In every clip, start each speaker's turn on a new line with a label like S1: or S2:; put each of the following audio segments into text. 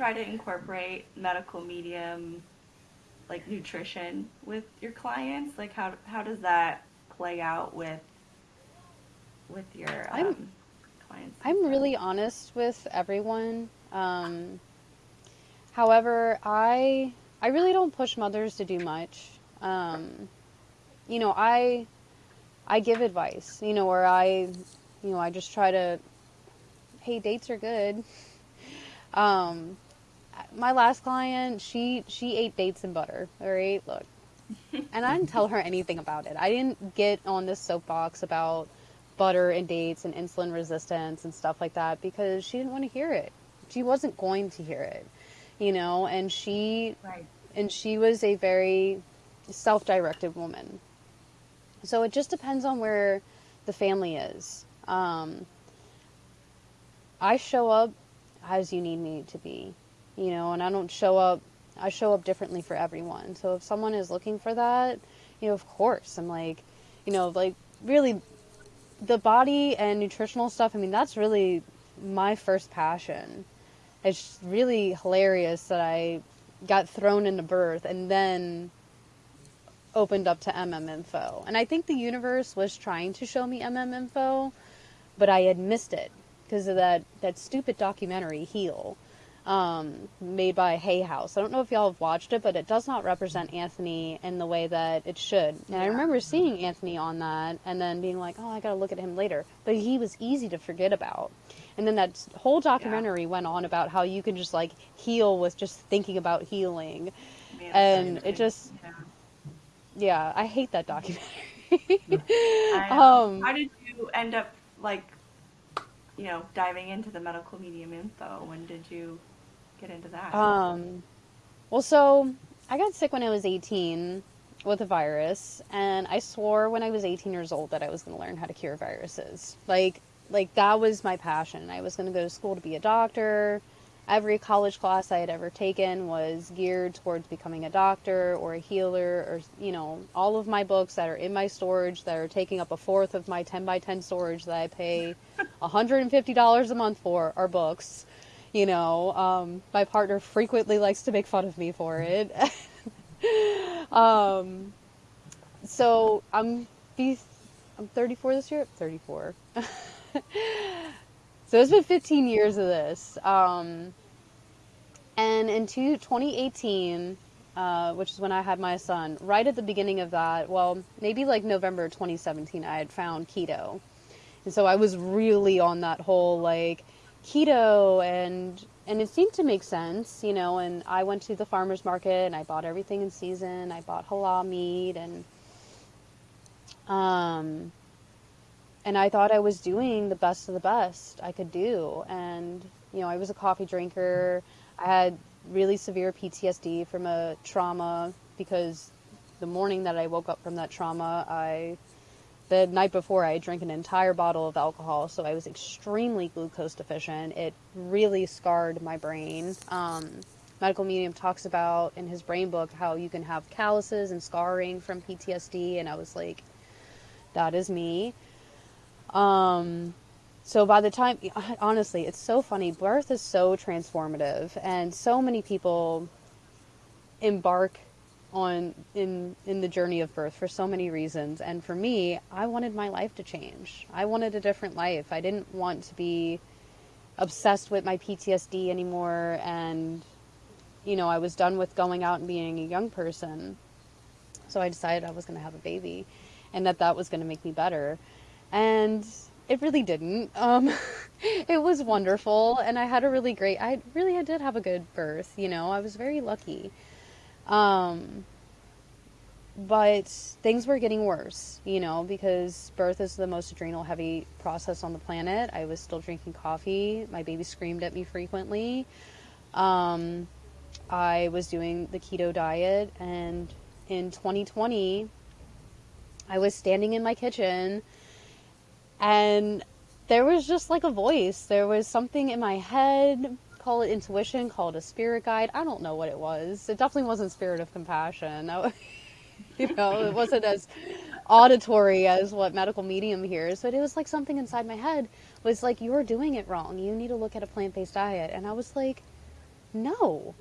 S1: try to incorporate medical medium like nutrition with your clients? Like how how does that play out with with your um,
S2: I'm
S1: clients?
S2: I'm really honest with everyone. Um, however, I I really don't push mothers to do much. Um, you know, I I give advice. You know, or I you know I just try to. Hey, dates are good. Um, my last client, she she ate dates and butter. All right, look, and I didn't tell her anything about it. I didn't get on this soapbox about butter and dates and insulin resistance and stuff like that because she didn't want to hear it. She wasn't going to hear it, you know, and she
S1: Right.
S2: and she was a very self-directed woman. So it just depends on where the family is. Um, I show up as you need me to be, you know, and I don't show up, I show up differently for everyone. So if someone is looking for that, you know, of course, I'm like, you know, like really the body and nutritional stuff, I mean, that's really my first passion. It's really hilarious that I got thrown into birth and then opened up to MM info. And I think the universe was trying to show me MM info, but I had missed it because of that, that stupid documentary, Heal, um, made by Hay House. I don't know if y'all have watched it, but it does not represent Anthony in the way that it should. And I remember seeing Anthony on that and then being like, oh, I gotta look at him later. But he was easy to forget about. And then that whole documentary went on about how you can just like heal with just thinking about healing. And it just,
S1: Yeah.
S2: yeah, I hate that documentary. Um,
S1: How did you end up like, you know, diving into the medical medium info? When did you get into that?
S2: um, well, so I got sick when I was 18 with a virus, and I swore when I was 18 years old that I was going to learn how to cure viruses. Like, like that was my passion. I was going to go to school to be a doctor. Every college class I had ever taken was geared towards becoming a doctor or a healer, or you know, all of my books that are in my storage that are taking up a fourth of my 10 by 10 storage that I pay $150 a month for are books. You know, um, my partner frequently likes to make fun of me for it. um, so I'm I'm 34 this year. 34. so it's been 15 years of this. Um, and in two, 2018, uh, which is when I had my son, right at the beginning of that, well, maybe like November 2017, I had found keto. And so I was really on that whole like keto and and it seemed to make sense, you know, and I went to the farmers market and I bought everything in season. I bought halal meat and um and I thought I was doing the best of the best I could do. And you know, I was a coffee drinker. I had really severe PTSD from a trauma because the morning that I woke up from that trauma, I the night before I drank an entire bottle of alcohol, so I was extremely glucose deficient. It really scarred my brain. Um, Medical Medium talks about in his brain book how you can have calluses and scarring from PTSD, and I was like, that is me. Um, so by the time, honestly, it's so funny. Birth is so transformative, and so many people embark on in in the journey of birth for so many reasons. And for me, I wanted my life to change. I wanted a different life. I didn't want to be obsessed with my PTSD anymore, and you know, I was done with going out and being a young person. So I decided I was going to have a baby, and that that was going to make me better. And it really didn't. Um, it was wonderful, and I had a really great. I really I did have a good birth. You know, I was very lucky. Um, but things were getting worse, you know, because birth is the most adrenal heavy process on the planet. I was still drinking coffee. My baby screamed at me frequently. Um, I was doing the keto diet, and in 2020, I was standing in my kitchen, and there was just like a voice. There was something in my head. Call it intuition, call it a spirit guide. I don't know what it was. It definitely wasn't spirit of compassion. That you know, it wasn't as auditory as what medical medium hears, but it was like something inside my head was like, you're doing it wrong. You need to look at a plant based diet. And I was like, no,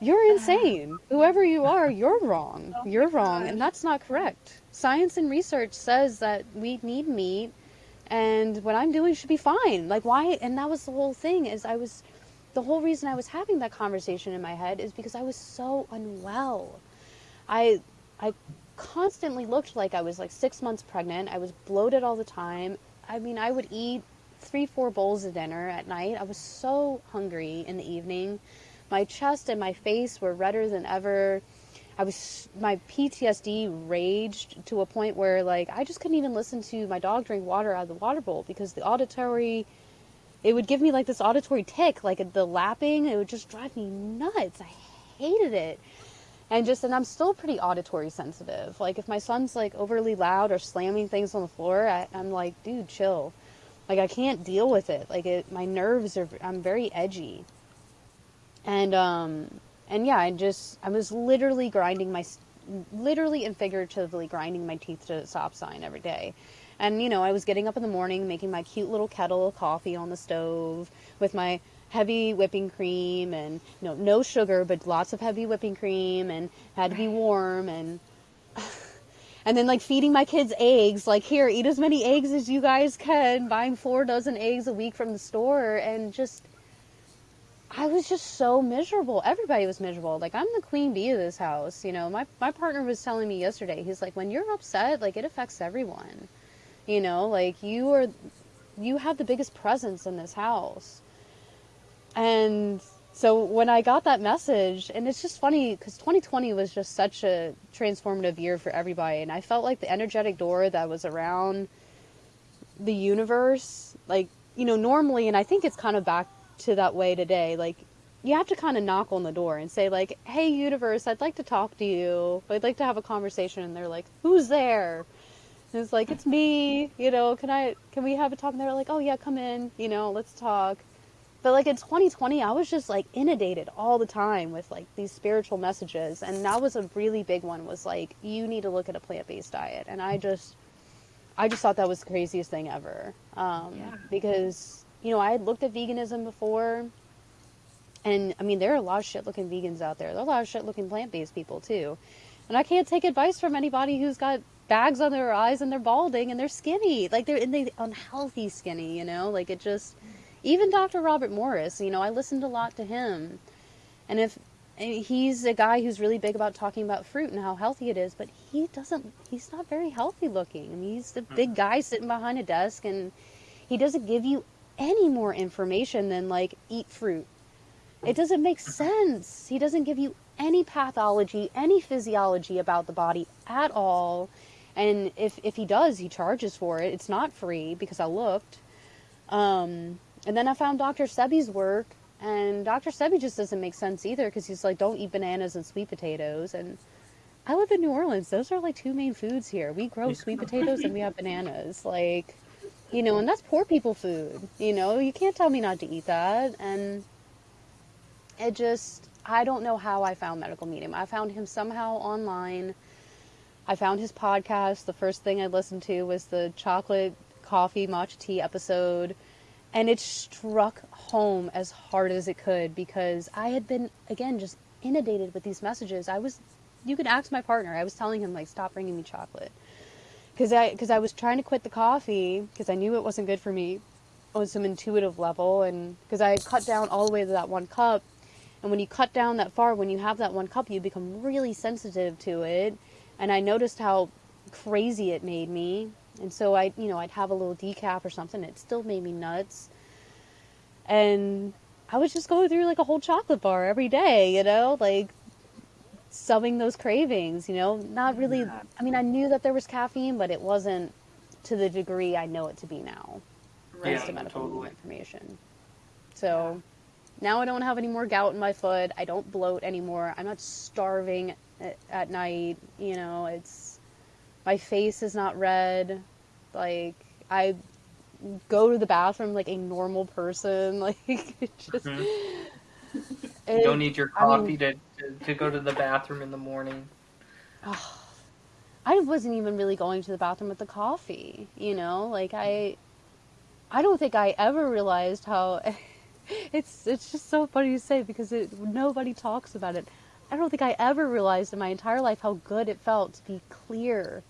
S2: you're insane. Whoever you are, you're wrong.
S1: Oh
S2: You're wrong, and that's not correct. Science and research says that we need meat, and what I'm doing should be fine. Like why? And that was the whole thing. Is I was, the whole reason I was having that conversation in my head is because I was so unwell. I, I constantly looked like I was like six months pregnant. I was bloated all the time. I mean, I would eat three, four bowls of dinner at night. I was so hungry in the evening. My chest and my face were redder than ever. I was my PTSD raged to a point where like I just couldn't even listen to my dog drink water out of the water bowl because the auditory it would give me like this auditory tick like the lapping it would just drive me nuts. I hated it. And just and I'm still pretty auditory sensitive. Like if my son's like overly loud or slamming things on the floor, I, I'm like, dude, chill. Like I can't deal with it. Like it, my nerves are. I'm very edgy. And um and yeah, I just I was literally grinding my literally and figuratively grinding my teeth to a stop sign every day. And you know, I was getting up in the morning, making my cute little kettle of coffee on the stove with my heavy whipping cream and you know, no sugar but lots of heavy whipping cream and had to be warm and and then like feeding my kids eggs like here eat as many eggs as you guys can buying four dozen eggs a week from the store and just I was just so miserable. Everybody was miserable. Like I'm the queen bee of this house. You know, my my partner was telling me yesterday. He's like, when you're upset, like it affects everyone. You know, like you are, you have the biggest presence in this house. And so when I got that message, and it's just funny because 2020 was just such a transformative year for everybody, and I felt like the energetic door that was around the universe, like you know, normally, and I think it's kind of back to that way today. Like you have to kind of knock on the door and say like, "Hey, universe, I'd like to talk to you. I'd like to have a conversation." And they're like, "Who's there?" And it's like, "It's me. You know, can I? Can we have a talk?" And they're like, "Oh yeah, come in. You know, let's talk." But like in 2020, I was just like inundated all the time with like these spiritual messages, and that was a really big one. Was like, you need to look at a plant-based diet, and I just, I just thought that was the craziest thing ever. Um,
S1: Yeah.
S2: Because you know, I had looked at veganism before, and I mean, there are a lot of shit-looking vegans out there. There are a lot of shit-looking plant-based people too, and I can't take advice from anybody who's got bags on their eyes and they're balding and they're skinny, like they're in the unhealthy skinny. You know, like it just. Even Dr. Robert Morse, you know, I listened a lot to him, and if and he's a guy who's really big about talking about fruit and how healthy it is, but he doesn't. He's not very healthy looking. I mean, he's the big guy sitting behind a desk, and he doesn't give you any more information than like eat fruit. It doesn't make sense. He doesn't give you any pathology, any physiology about the body at all. And if if he does, he charges for it. It's not free because I looked. Um, and then I found Dr. Sebi's work, and Dr. Sebi just doesn't make sense either because he's like, don't eat bananas and sweet potatoes. And I live in New Orleans; those are like two main foods here. We grow sweet potatoes and we have bananas. Like, you know, and that's poor people food. You know, you can't tell me not to eat that. And it just, I don't know how I found Medical Medium. I found him somehow online. I found his podcast. The first thing I listened to was the chocolate coffee matcha tea episode. And it struck home as hard as it could because I had been, again, just inundated with these messages. I was, you could ask my partner. I was telling him, like, stop bringing me chocolate. Because I, cause I was trying to quit the coffee because I knew it wasn't good for me on some intuitive level. And because I cut down all the way to that one cup. And when you cut down that far, when you have that one cup, you become really sensitive to it. And I noticed how crazy it made me. And so I, you know, I'd have a little decaf or something. It still made me nuts. And I was just going through like a whole chocolate bar every day, you know, like subbing those cravings, you know, not really. I mean, I knew that there was caffeine, but it wasn't to the degree I know it to be now.
S1: Right.
S2: To
S3: Yeah,
S2: medical
S3: totally.
S2: information. So now I don't have any more gout in my foot. I don't bloat anymore. I'm not starving at, at night. You know, it's my face is not red. Like I go to the bathroom like a normal person. Like it just.
S3: Mhm. You don't need your
S2: I mean-
S3: coffee to, to to go to the bathroom in the morning.
S2: I wasn't even really going to the bathroom with the coffee, you know? Like I I don't think I ever realized how it's it's just so funny to say because it, nobody talks about it. I don't think I ever realized in my entire life how good it felt to be clear.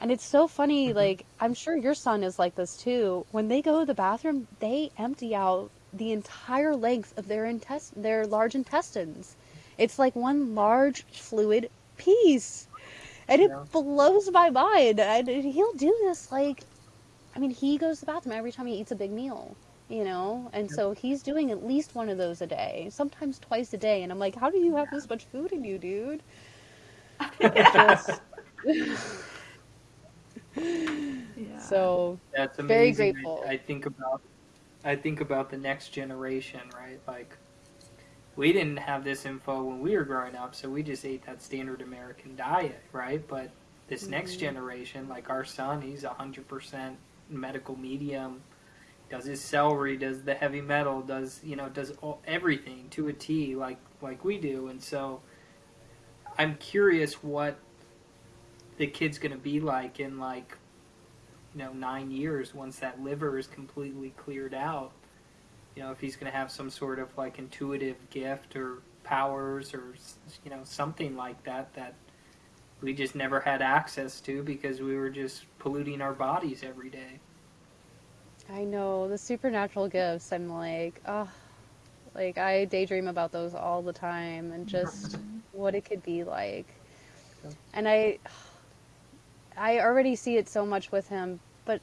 S2: And it's so funny,
S3: Mhm.
S2: like I'm sure your son is like this too. When they go to the bathroom, they empty out the entire length of their intest their large intestines. It's like one large fluid piece. And it
S3: Yeah.
S2: blows my mind. And he'll do this like I mean, he goes to the bathroom every time he eats a big meal, you know? And
S3: Yep.
S2: so he's doing at least one of those a day, sometimes twice a day. And I'm like, how do you have this much food in you, dude? Just
S1: Yeah.
S2: so
S3: That's amazing.
S2: Very
S3: I-
S2: grateful.
S3: I, think about I think about the next generation, right? Like we didn't have this info when we were growing up, so we just ate that standard American diet, right? But this next
S2: Mhm.
S3: generation, like our son, he's hundred percent medical medium, does his celery, does the heavy metal, does you know, does all, everything to a T, like like we do, and so I'm curious what the kid's gonna be like in like you know nine years once that liver is completely cleared out. You know if he's going to have some sort of like intuitive gift or powers or you know something like that that we just never had access to because we were just polluting our bodies every day
S2: I know the supernatural gifts. I'm like, oh, like I daydream about those all the time and just what it could be like. And I, I already see it so much with him, but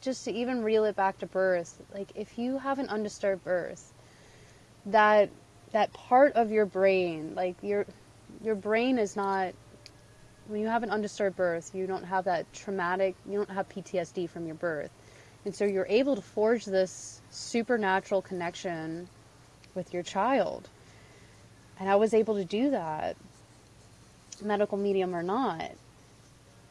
S2: just to even reel it back to birth, like if you have an undisturbed birth, that that part of your brain, like your your brain is not when you have an undisturbed birth, you don't have that traumatic, you don't have PTSD from your birth. And so you're able to forge this supernatural connection with your child. And I was able to do that, medical medium or not.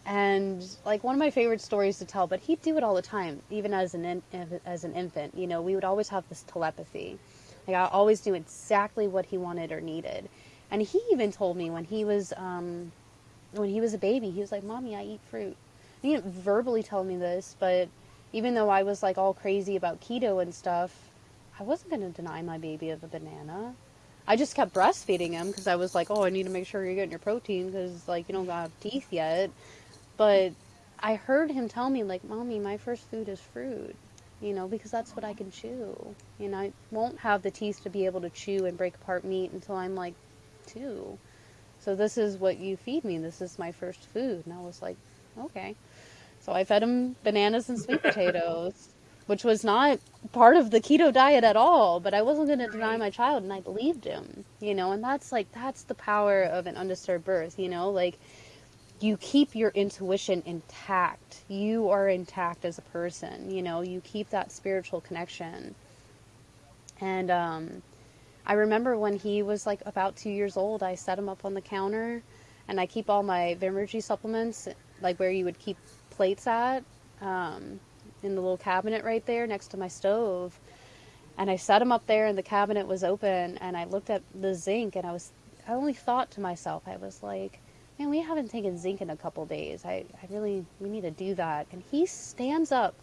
S2: And like one of my favorite stories to tell, but he'd do it all the time, even as an in, as an infant. You know, we would always have this telepathy. Like I always knew exactly what he wanted or needed. And he even told me when he was um, when he was a baby, he was like, "Mommy, I eat fruit." He didn't verbally tell me this, but even though I was like all crazy about keto and stuff, I wasn't going to deny my baby of a banana. I just kept breastfeeding him because I was like, oh, I need to make sure you're getting your protein because like you don't have teeth yet. But I heard him tell me like, mommy, my first food is fruit. You know, because that's what I can chew. You know, I won't have the teeth to be able to chew and break apart meat until I'm like two. So this is what you feed me. This is my first food. And I was like, okay. So I fed him bananas and sweet potatoes, which was not part of the keto diet at all, but I wasn't going to deny my child and I believed him, you know, and that's like that's the power of an undisturbed birth, you know, like you keep your intuition intact. You are intact as a person, you know, you keep that spiritual connection. And um I remember when he was like about 2 years old, I set him up on the counter and I keep all my Vimergy supplements like where you would keep plates at um, in the little cabinet right there next to my stove. And I set them up there, and the cabinet was open. And I looked at the zinc, and I was, I only thought to myself, I was like, man, we haven't taken zinc in a couple days. I, I really, we need to do that. And he stands up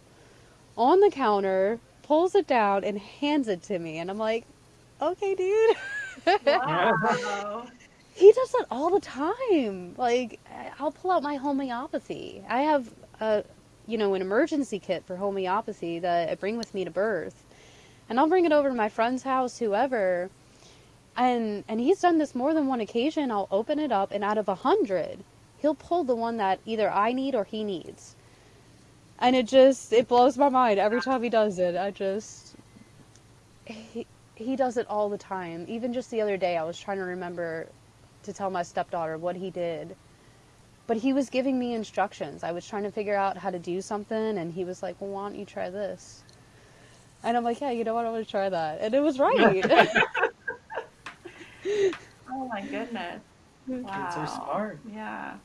S2: on the counter, pulls it down, and hands it to me. And I'm like, okay, dude.
S1: Wow.
S2: He does that all the time. Like, I'll pull out my homeopathy. I have a, you know, an emergency kit for homeopathy that I bring with me to birth, and I'll bring it over to my friend's house, whoever. And and he's done this more than one occasion. I'll open it up, and out of a hundred, he'll pull the one that either I need or he needs. And it just it blows my mind every time he does it. I just he, he does it all the time. Even just the other day, I was trying to remember to tell my stepdaughter what he did. But he was giving me instructions. I was trying to figure out how to do something, and he was like, Well, why don't you try this? And I'm like, Yeah, you know what? I'm going to try that. And it was right.
S1: oh my goodness. Wow.
S3: kids are smart
S1: Yeah.